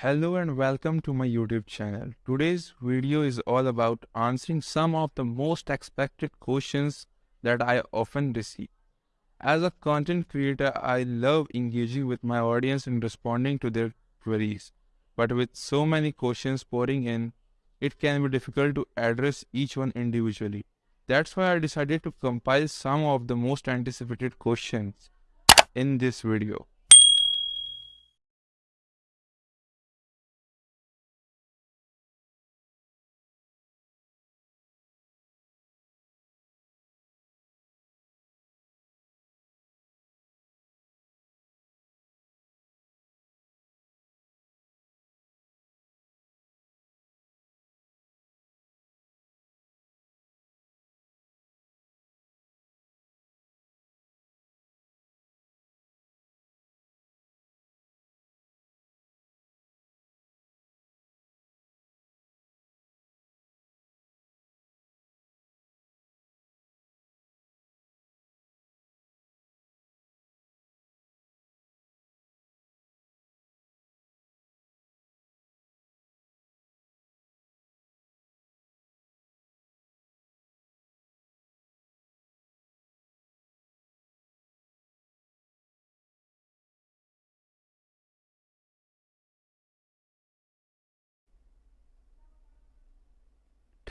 Hello and welcome to my YouTube channel. Today's video is all about answering some of the most expected questions that I often receive. As a content creator, I love engaging with my audience and responding to their queries. But with so many questions pouring in, it can be difficult to address each one individually. That's why I decided to compile some of the most anticipated questions in this video.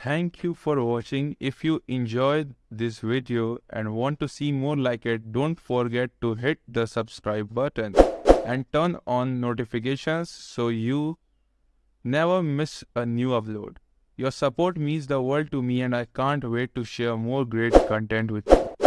Thank you for watching. If you enjoyed this video and want to see more like it, don't forget to hit the subscribe button and turn on notifications so you never miss a new upload. Your support means the world to me and I can't wait to share more great content with you.